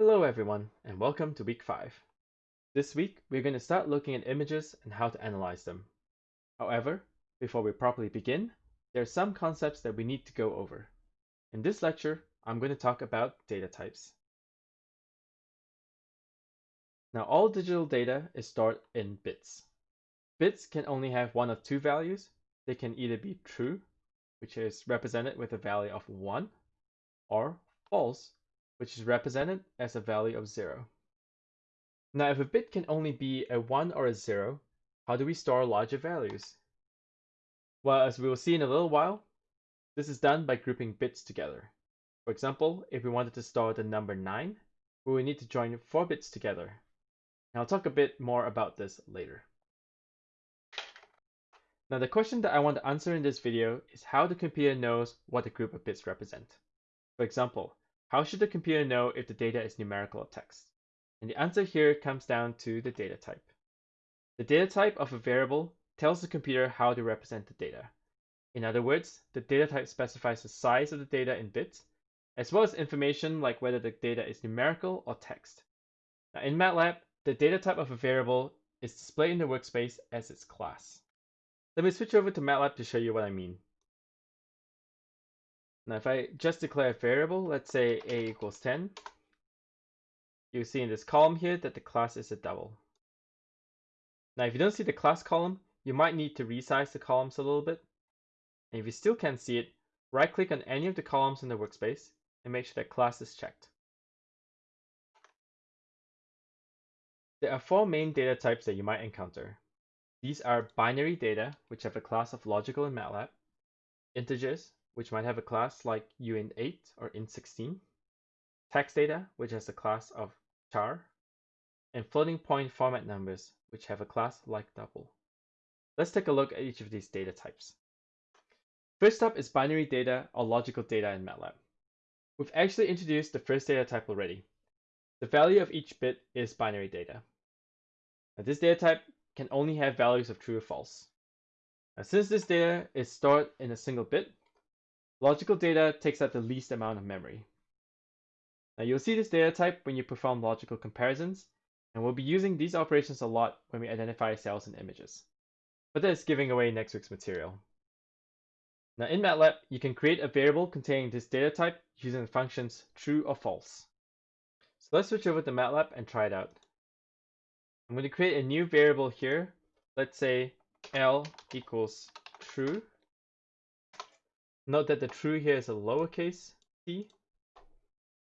Hello everyone and welcome to week 5. This week we're going to start looking at images and how to analyze them. However, before we properly begin, there are some concepts that we need to go over. In this lecture, I'm going to talk about data types. Now all digital data is stored in bits. Bits can only have one of two values. They can either be true, which is represented with a value of 1, or false, which is represented as a value of 0. Now, if a bit can only be a 1 or a 0, how do we store larger values? Well, as we will see in a little while, this is done by grouping bits together. For example, if we wanted to store the number 9, we would need to join 4 bits together. And I'll talk a bit more about this later. Now the question that I want to answer in this video is how the computer knows what a group of bits represent. For example, how should the computer know if the data is numerical or text? And the answer here comes down to the data type. The data type of a variable tells the computer how to represent the data. In other words, the data type specifies the size of the data in bits, as well as information like whether the data is numerical or text. Now in MATLAB, the data type of a variable is displayed in the workspace as its class. Let me switch over to MATLAB to show you what I mean. Now, if I just declare a variable, let's say a equals 10, you see in this column here that the class is a double. Now, if you don't see the class column, you might need to resize the columns a little bit. And if you still can't see it, right click on any of the columns in the workspace and make sure that class is checked. There are four main data types that you might encounter. These are binary data, which have a class of logical in MATLAB, integers, which might have a class like uint8 or int16, text data, which has a class of char, and floating point format numbers, which have a class like double. Let's take a look at each of these data types. First up is binary data or logical data in MATLAB. We've actually introduced the first data type already. The value of each bit is binary data. Now, this data type can only have values of true or false. Now, since this data is stored in a single bit, Logical data takes up the least amount of memory. Now you'll see this data type when you perform logical comparisons, and we'll be using these operations a lot when we identify cells and images. But that is giving away next week's material. Now in MATLAB, you can create a variable containing this data type using the functions true or false. So let's switch over to MATLAB and try it out. I'm going to create a new variable here. Let's say L equals true. Note that the true here is a lowercase t.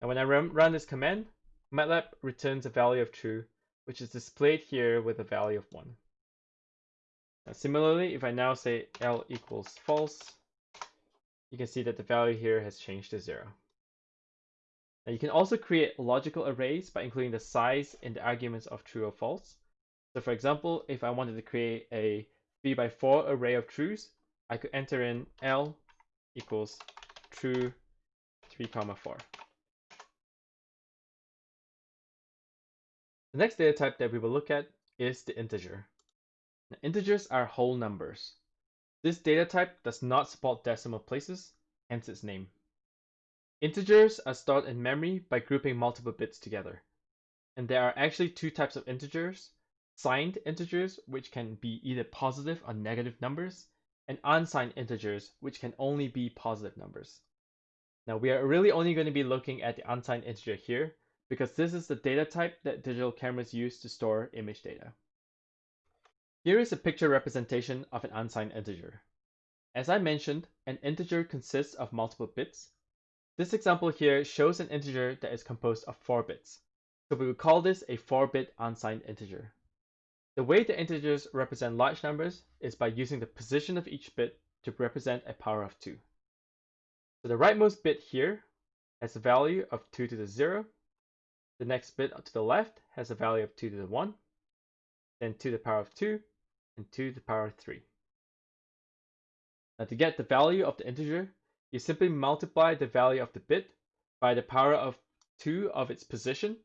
And when I run, this command, MATLAB returns a value of true, which is displayed here with a value of 1. Now, similarly, if I now say L equals false, you can see that the value here has changed to 0. Now you can also create logical arrays by including the size in the arguments of true or false. So for example, if I wanted to create a 3 by 4 array of trues, I could enter in L equals true 3 comma 4. The next data type that we will look at is the integer. Now, integers are whole numbers. This data type does not support decimal places, hence its name. Integers are stored in memory by grouping multiple bits together. And there are actually two types of integers, signed integers, which can be either positive or negative numbers, and unsigned integers, which can only be positive numbers. Now we are really only going to be looking at the unsigned integer here, because this is the data type that digital cameras use to store image data. Here is a picture representation of an unsigned integer. As I mentioned, an integer consists of multiple bits. This example here shows an integer that is composed of 4 bits. So we would call this a 4-bit unsigned integer. The way the integers represent large numbers is by using the position of each bit to represent a power of 2. So the rightmost bit here has a value of 2 to the 0. The next bit to the left has a value of 2 to the 1, then 2 to the power of 2, and 2 to the power of 3. Now to get the value of the integer, you simply multiply the value of the bit by the power of 2 of its position,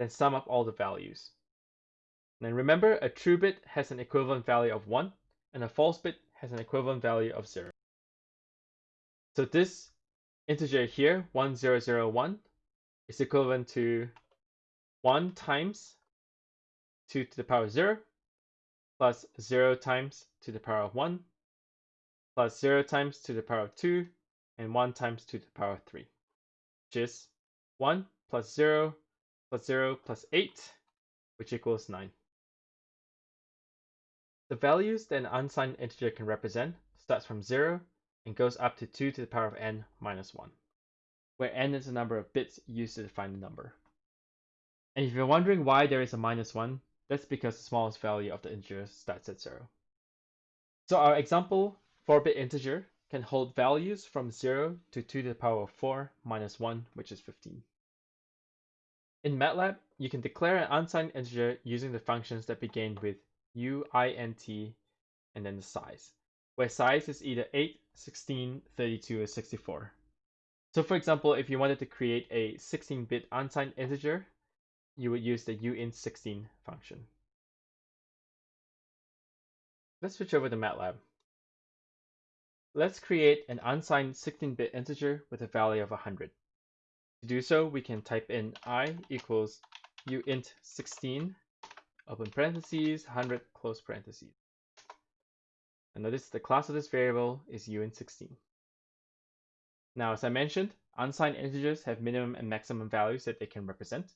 then sum up all the values. And remember, a true bit has an equivalent value of 1, and a false bit has an equivalent value of 0. So this integer here, 1001, is equivalent to 1 times 2 to the power of 0 plus 0 times to the power of 1 plus 0 times to the power of 2 and 1 times 2 to the power of 3, which is 1 plus 0 plus 0 plus 8, which equals 9. The values that an unsigned integer can represent starts from 0 and goes up to 2 to the power of n minus 1, where n is the number of bits used to define the number. And if you're wondering why there is a minus 1, that's because the smallest value of the integer starts at 0. So our example 4-bit integer can hold values from 0 to 2 to the power of 4 minus 1, which is 15. In MATLAB, you can declare an unsigned integer using the functions that begin with uint and then the size, where size is either 8, 16, 32, or 64. So for example, if you wanted to create a 16-bit unsigned integer, you would use the uint16 function. Let's switch over to MATLAB. Let's create an unsigned 16-bit integer with a value of 100. To do so, we can type in i equals uint16, open parentheses, 100, close parentheses. And notice the class of this variable is uint16. Now, as I mentioned, unsigned integers have minimum and maximum values that they can represent.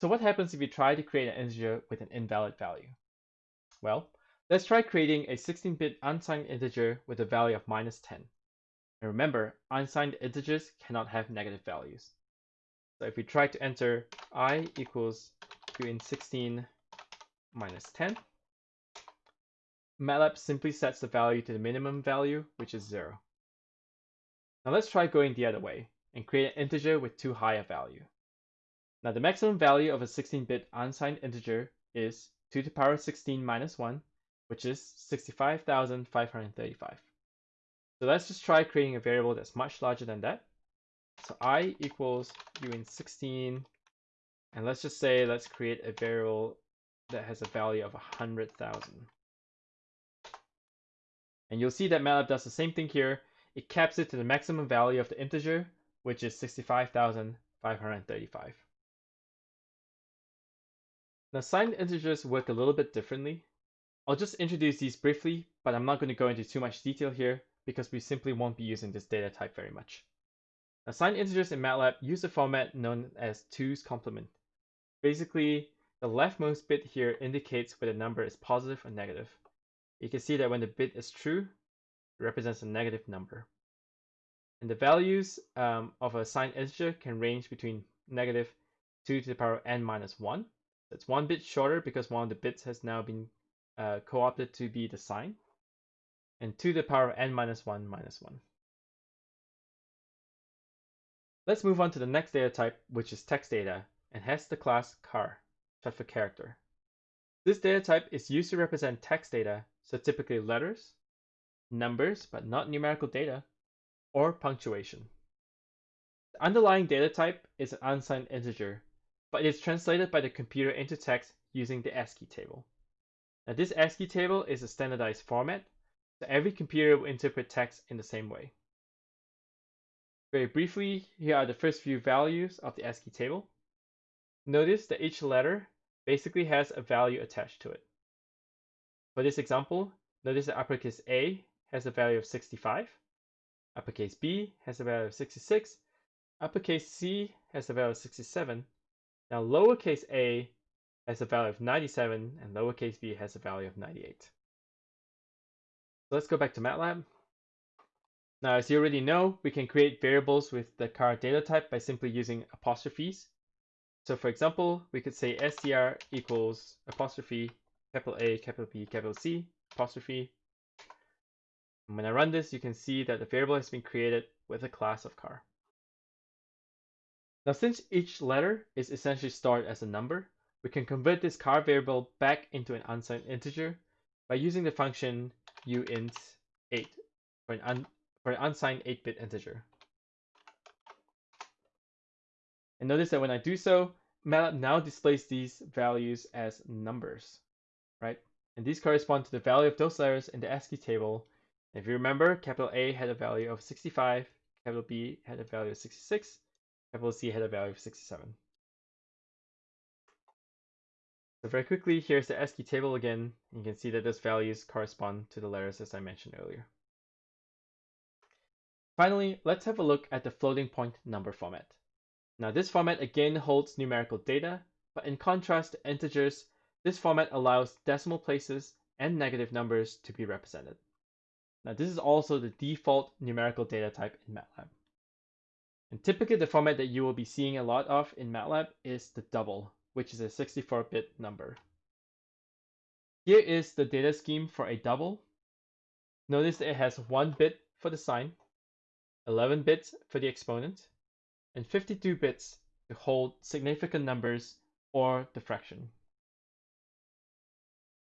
So what happens if you try to create an integer with an invalid value? Well, Let's try creating a 16-bit unsigned integer with a value of minus 10. And remember, unsigned integers cannot have negative values. So if we try to enter i equals uint16 minus 10, MATLAB simply sets the value to the minimum value, which is 0. Now let's try going the other way and create an integer with too high a value. Now the maximum value of a 16-bit unsigned integer is 2 to the power 16 minus 1, which is 65,535. So let's just try creating a variable that's much larger than that. So i equals uint16, and let's just say let's create a variable that has a value of 100,000. And you'll see that MATLAB does the same thing here. It caps it to the maximum value of the integer, which is 65,535. Now signed integers work a little bit differently. I'll just introduce these briefly, but I'm not going to go into too much detail here because we simply won't be using this data type very much. Assigned integers in MATLAB use a format known as 2's complement. Basically, the leftmost bit here indicates whether the number is positive or negative. You can see that when the bit is true, it represents a negative number. And the values um, of a signed integer can range between negative 2 to the power of n minus 1. That's one bit shorter because one of the bits has now been uh, co-opted to be the sign, and 2 to the power of n minus 1 minus 1. Let's move on to the next data type, which is text data, and has the class char, short for character. This data type is used to represent text data, so typically letters, numbers, but not numerical data, or punctuation. The underlying data type is an unsigned integer, but it is translated by the computer into text using the ASCII table. Now this ASCII table is a standardized format, so every computer will interpret text in the same way. Very briefly, here are the first few values of the ASCII table. Notice that each letter basically has a value attached to it. For this example, notice that uppercase A has a value of 65, uppercase B has a value of 66, uppercase C has a value of 67. Now lowercase a has a value of 97 and lowercase b has a value of 98. So let's go back to MATLAB. Now, as you already know, we can create variables with the char data type by simply using apostrophes. So for example, we could say str equals apostrophe capital A, capital B, capital C, apostrophe. And when I run this, you can see that the variable has been created with a class of char. Now, since each letter is essentially stored as a number, we can convert this char variable back into an unsigned integer by using the function uint8 for an, for an unsigned 8-bit integer. And notice that when I do so, MATLAB now displays these values as numbers, right? And these correspond to the value of those letters in the ASCII table. If you remember, capital A had a value of 65, capital B had a value of 66, capital C had a value of 67. So very quickly, here's the ASCII table again. You can see that those values correspond to the letters as I mentioned earlier. Finally, let's have a look at the floating point number format. Now this format again holds numerical data, but in contrast to integers, this format allows decimal places and negative numbers to be represented. Now this is also the default numerical data type in MATLAB. And typically the format that you will be seeing a lot of in MATLAB is the double, which is a 64-bit number. Here is the data scheme for a double. Notice that it has one bit for the sign, 11 bits for the exponent, and 52 bits to hold significant numbers or the fraction.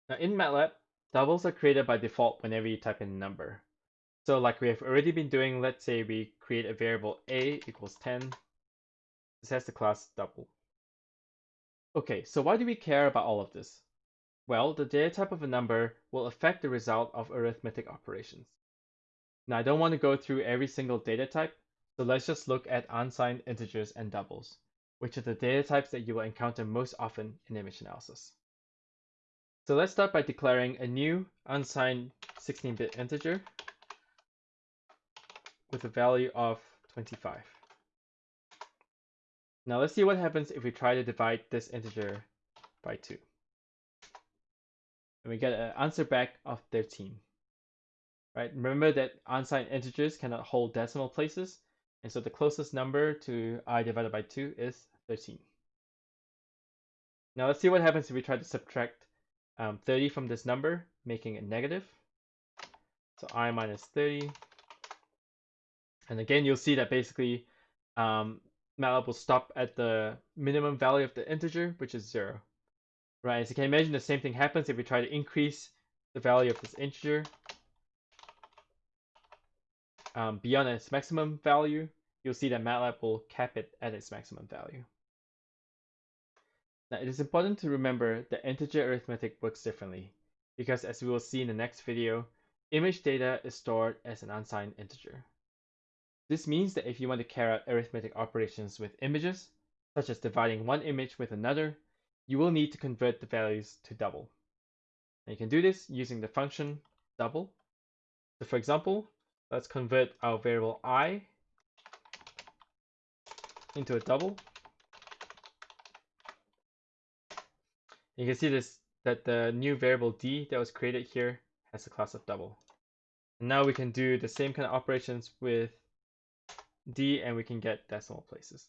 Now in MATLAB, doubles are created by default whenever you type in a number. So like we have already been doing, let's say we create a variable a equals 10. This has the class double. Okay, so why do we care about all of this? Well, the data type of a number will affect the result of arithmetic operations. Now I don't want to go through every single data type, so let's just look at unsigned integers and doubles, which are the data types that you will encounter most often in image analysis. So let's start by declaring a new unsigned 16-bit integer with a value of 25. Now let's see what happens if we try to divide this integer by 2. And we get an answer back of 13 right? Remember that unsigned integers cannot hold decimal places, and so the closest number to i divided by 2 is 13. Now let's see what happens if we try to subtract um, 30 from this number, making it negative. So i minus 30. And again, you'll see that basically um, MATLAB will stop at the minimum value of the integer, which is 0. Right, so you can imagine the same thing happens if we try to increase the value of this integer um, beyond its maximum value, you'll see that MATLAB will cap it at its maximum value. Now, it is important to remember that integer arithmetic works differently, because as we will see in the next video, image data is stored as an unsigned integer. This means that if you want to carry out arithmetic operations with images, such as dividing one image with another, you will need to convert the values to double. And you can do this using the function double. So for example, Let's convert our variable i into a double. You can see this that the new variable d that was created here has a class of double. And now we can do the same kind of operations with d and we can get decimal places.